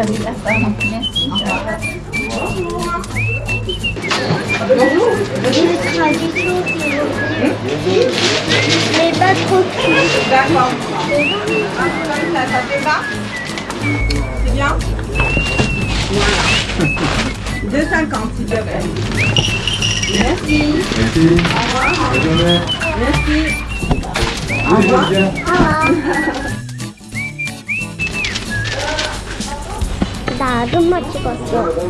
Il sera du tout. Mais pas trop cuit. D'accord. Ça, ça fait pas C'est bien Voilà. 2,50 s'il te plaît. Merci. merci bonne journée Merci. Au revoir. 나 아줌마 찍었어.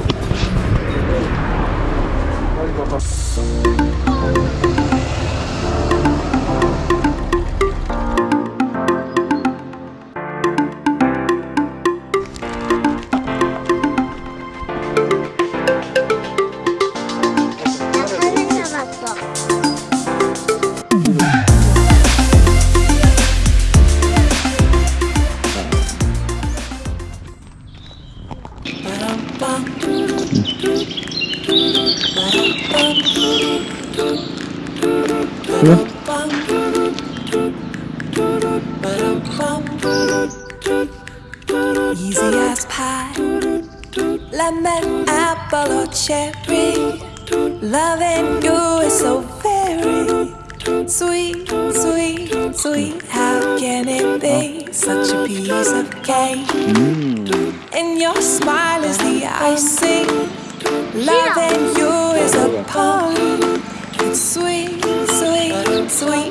Lemon, apple, or cherry. Loving you is so very sweet, sweet, sweet. How can it be such a piece of cake? And your smile is the icing. Loving you is a poem. It's sweet, sweet, sweet.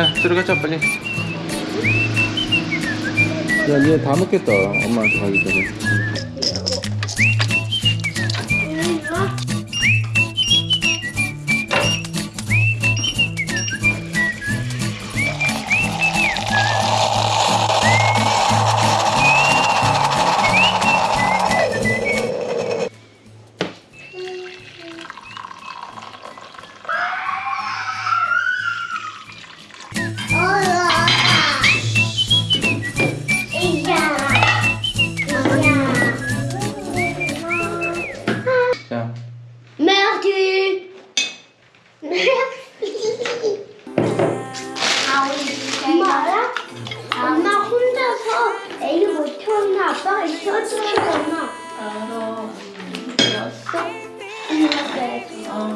자 들어가자 빨리. 야얘 다 먹겠다. 엄마한테 가기 전에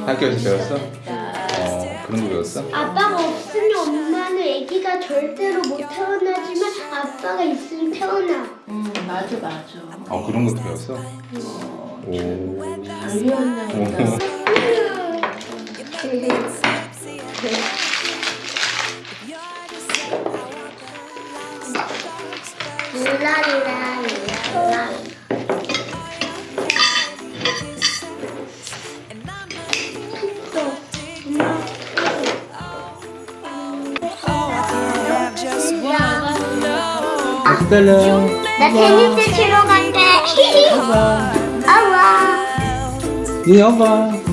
학교에서 배웠어? 어 그런 거 배웠어? 아빠가 없으면 엄마는 애기가 절대로 못 태어나지만 아빠가 있으면 태어나. 음, 맞아, 맞아. 어 그런 것도 배웠어? 오 알려놨다. 룰라리라 룰라. 기다려 나 테니스 치러 간대. 아와. 네 여봐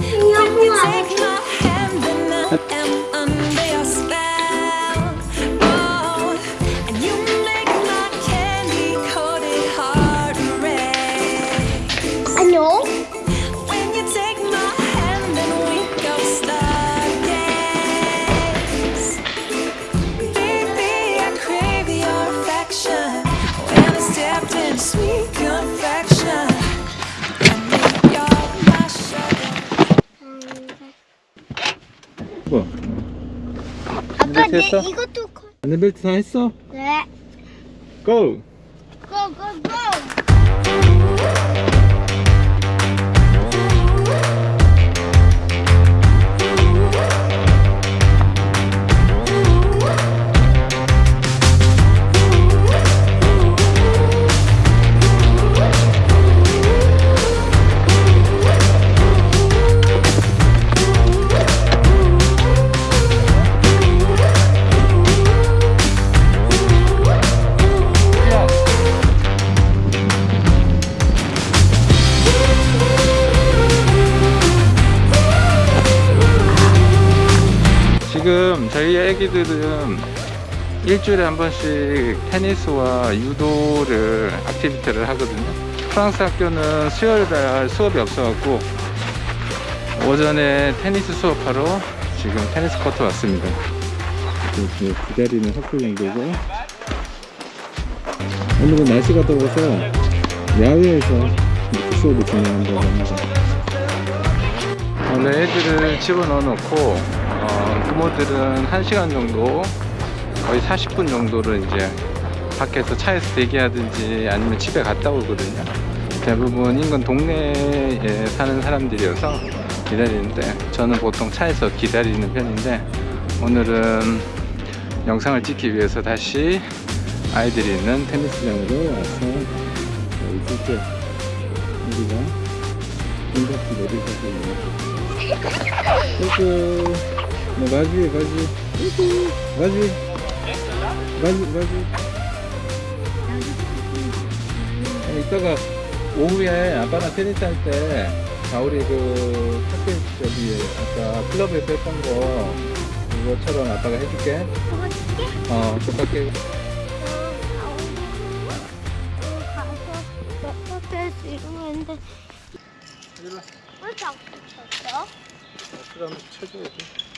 내 됐어? 이것도 커. 안전벨트 다 했어? 네. 고! 애기들은 일주일에 한 번씩 테니스와 유도를 activity를 하거든요. 프랑스 학교는 수요일 날 수업이 없어갖고 오전에 테니스 수업하러 지금 테니스 코트 왔습니다. 지금 기다리는 학교 정도고 오늘은 날씨가 더워서 야외에서 이렇게 수업을 진행한다고 합니다. 원래 애들을 집어넣어 놓고 어, 부모들은 1시간 정도 거의 40분 정도를 이제 밖에서 차에서 대기하든지 아니면 집에 갔다 오거든요. 대부분 인근 동네에 사는 사람들이어서 기다리는데 저는 보통 차에서 기다리는 편인데 오늘은 영상을 찍기 위해서 다시 아이들이 있는 테니스장으로 와서 둘째 우리가 인사치 내리고 있는 Bon, vas-y, vas-y. Vas-y. Vas-y, vas-y. 어, 이따가 오후에 아빠랑 테니스 할 때, 자, 우리 그, 학교, 저기, 아까 클럽에서 했던 거, 그거처럼 아빠가 해줄게. 어, 똑같게. 가서 몇번할수 있는데 왜 자꾸 쳤어? 그럼 쳐줘야지.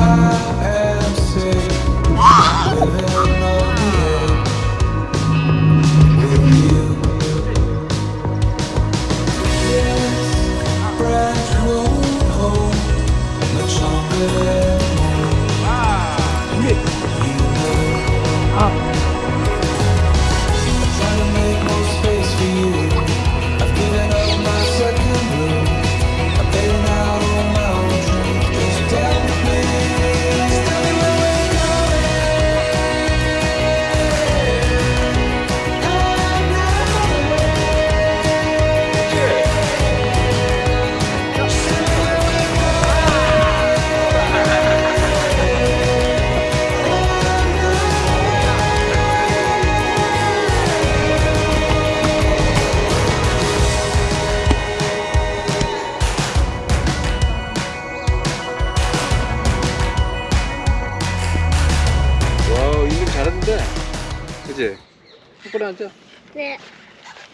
와, 앉아. 네.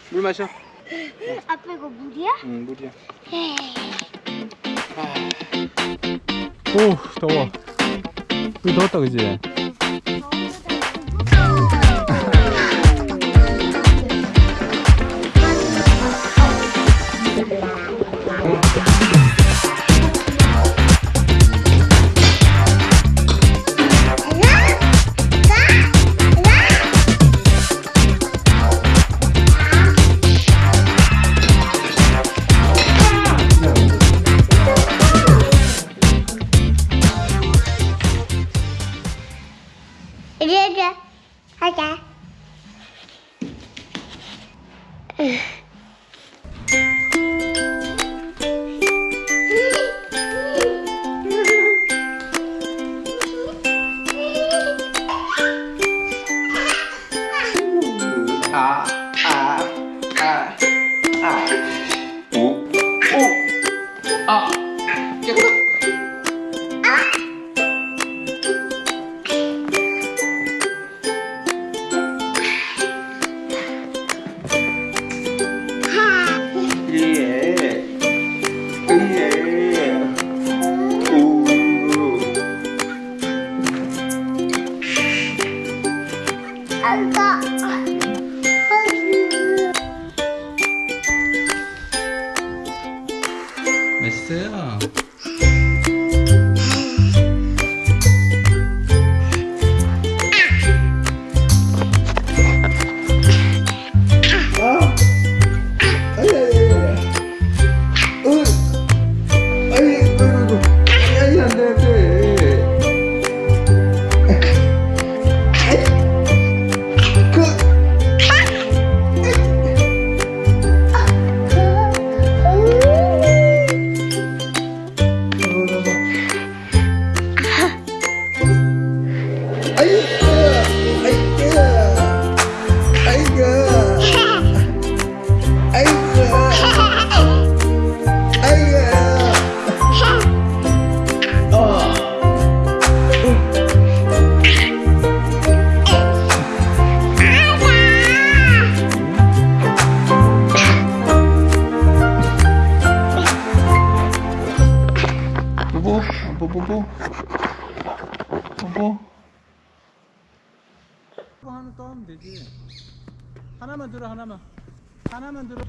물 마셔. 아빠 이거 물이야? 응, 물이야. 네. 오, 더워. 여기 더웠다, 그지? 아, 아, 아, 아. 아. 깨끗. 蛋糕 뽀뽀 뽀 뽀 뽀뽀. 뽀뽀. 하나 또 하면 되지. 하나만 들어 하나만. 하나만 들어